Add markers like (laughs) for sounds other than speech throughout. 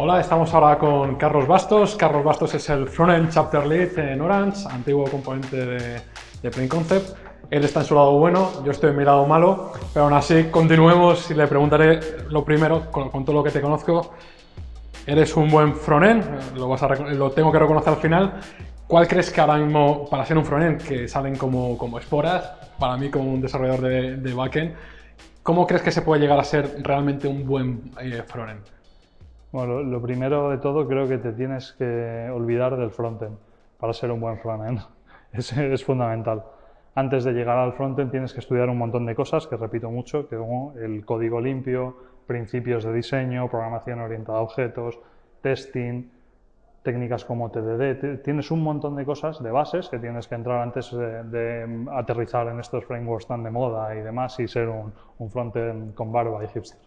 Hola, estamos ahora con Carlos Bastos. Carlos Bastos es el Frontend Chapter Lead en Orange, antiguo componente de, de Concept. Él está en su lado bueno, yo estoy en mi lado malo, pero aún así continuemos y le preguntaré lo primero, con, todo lo que te conozco. Eres un buen frontend, lo, lo tengo que reconocer al final. ¿Cuál crees que ahora mismo, para ser un frontend, que salen como, como esporas, para mí como un desarrollador de, de backend, ¿cómo crees que se puede llegar a ser realmente un buen eh, frontend? Bueno, lo, primero de todo creo que te tienes que olvidar del frontend para ser un buen frontend. (laughs) Es, es fundamental. Antes de llegar al frontend tienes que estudiar un montón de cosas, que repito mucho, que como el código limpio, principios de diseño, programación orientada a objetos, testing, técnicas como TDD, tienes un montón de cosas, de bases, que tienes que entrar antes de, aterrizar en estos frameworks tan de moda y demás y ser un, un frontend con barba y hipster.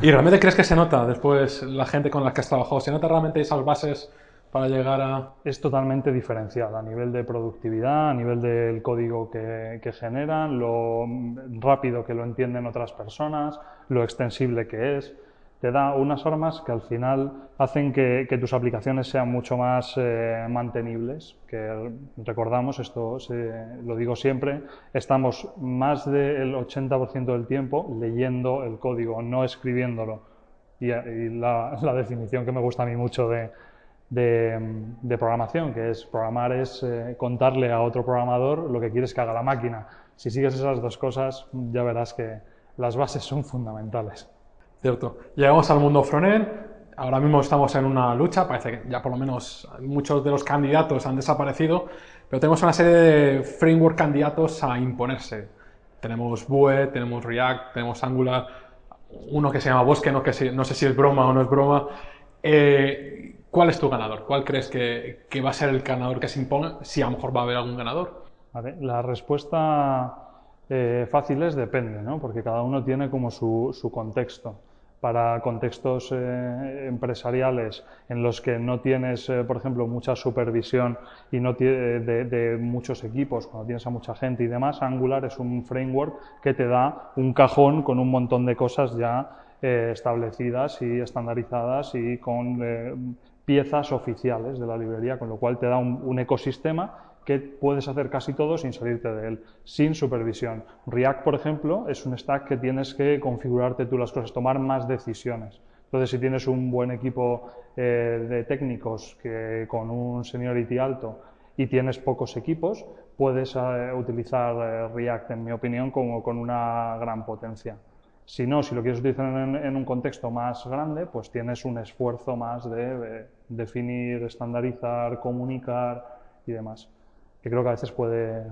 ¿Y realmente crees que se nota después la gente con la que has trabajado? ¿Se nota realmente esas bases para llegar a...? Es totalmente diferencial a nivel de productividad, a nivel del código que, que generan, lo rápido que lo entienden otras personas, lo extensible que es te da unas armas que al final hacen que, tus aplicaciones sean mucho más eh, mantenibles, que recordamos, esto lo digo siempre, estamos más del 80% del tiempo leyendo el código, no escribiéndolo. Y, la, definición que me gusta a mí mucho de, programación, que es programar es eh, contarle a otro programador lo que quieres que haga la máquina. Si sigues esas dos cosas, ya verás que las bases son fundamentales. Cierto. Llegamos al mundo frontend. Ahora mismo estamos en una lucha. Parece que ya por lo menos muchos de los candidatos han desaparecido. Pero tenemos una serie de framework candidatos a imponerse. Tenemos Vue, tenemos React, tenemos Angular. Uno que se llama Bosque, no, que no sé si es broma o no es broma. Eh, ¿Cuál es tu ganador? ¿Cuál crees que, va a ser el ganador que se imponga? Si a lo mejor va a haber algún ganador. la respuesta eh, fácil es depende, ¿no? porque cada uno tiene como su, su contexto para contextos eh, empresariales en los que no tienes, eh, por ejemplo, mucha supervisión y no de, de, muchos equipos, cuando tienes a mucha gente y demás, Angular es un framework que te da un cajón con un montón de cosas ya eh, establecidas y estandarizadas y con piezas oficiales de la librería, con lo cual te da un, ecosistema que puedes hacer casi todo sin salirte de él, sin supervisión. React, por ejemplo, es un stack que tienes que configurarte tú las cosas, tomar más decisiones. Entonces, si tienes un buen equipo eh, de técnicos que, con un seniority alto y tienes pocos equipos, puedes eh, utilizar eh, React, en mi opinión, como con una gran potencia. Si no, si lo quieres utilizar en, en un contexto más grande, pues tienes un esfuerzo más de definir, estandarizar, comunicar y demás que creo que a veces puede,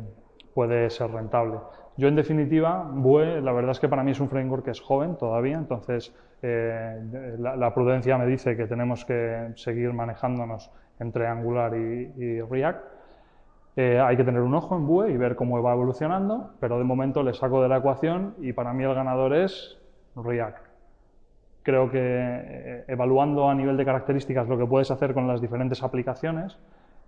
puede ser rentable. Yo, en definitiva, Vue, la verdad es que para mí es un framework que es joven todavía, entonces eh, la, prudencia me dice que tenemos que seguir manejándonos entre Angular y, React. Eh, hay que tener un ojo en Vue y ver cómo va evolucionando, pero de momento le saco de la ecuación y para mí el ganador es React. Creo que eh, evaluando a nivel de características lo que puedes hacer con las diferentes aplicaciones,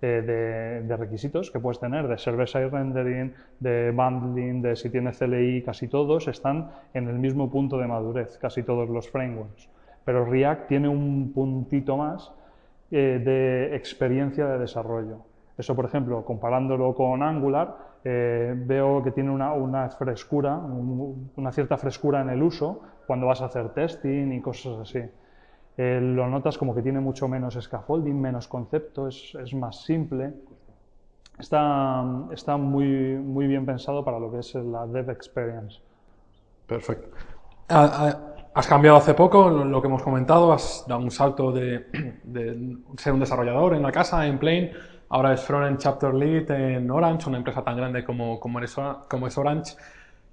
eh, de, requisitos que puedes tener, de server-side rendering, de bundling, de si tienes CLI, casi todos están en el mismo punto de madurez, casi todos los frameworks. Pero React tiene un puntito más de experiencia de desarrollo. Eso, por ejemplo, comparándolo con Angular, eh, veo que tiene una, una frescura, una cierta frescura en el uso cuando vas a hacer testing y cosas así. Eh, lo notas como que tiene mucho menos scaffolding, menos concepto, es, es más simple. Está, está muy, muy bien pensado para lo que es la dev experience. Perfecto. Has cambiado hace poco, lo que hemos comentado, has dado un salto de, de ser un desarrollador en la casa, en Plain, ahora es Frontend Chapter Lead en Orange, una empresa tan grande como, como, como es Orange.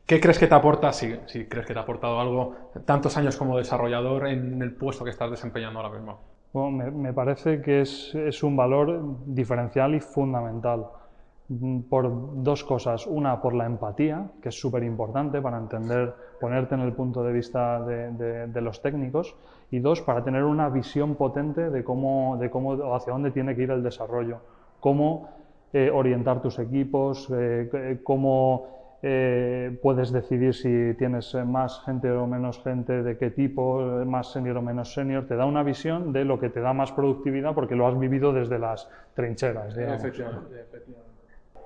¿Qué crees que te aporta, si, si, crees que te ha aportado algo, tantos años como desarrollador en el puesto que estás desempeñando ahora mismo? Bueno, me, parece que es, es, un valor diferencial y fundamental mm, por dos cosas. Una, por la empatía, que es súper importante para entender, ponerte en el punto de vista de, de, los técnicos. Y dos, para tener una visión potente de cómo, de cómo, hacia dónde tiene que ir el desarrollo, cómo eh, orientar tus equipos, eh, cómo eh, puedes decidir si tienes más gente o menos gente, de qué tipo, más senior o menos senior, te da una visión de lo que te da más productividad porque lo has vivido desde las trincheras.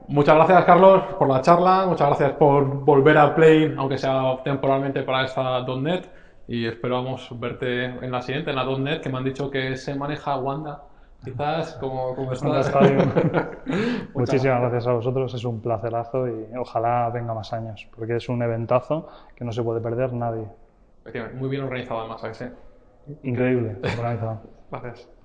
Muchas gracias, Carlos, por la charla. Muchas gracias por volver a Play, aunque sea temporalmente para esta .NET. Y esperamos verte en la siguiente, en la .NET, que me han dicho que se maneja Wanda. Quizás como, como (laughs) (laughs) Muchísimas gracias a vosotros, es un placerazo y ojalá venga más años, porque es un eventazo que no se puede perder nadie. Muy bien organizado además, ¿sí? Increíble, organizado. (laughs) gracias.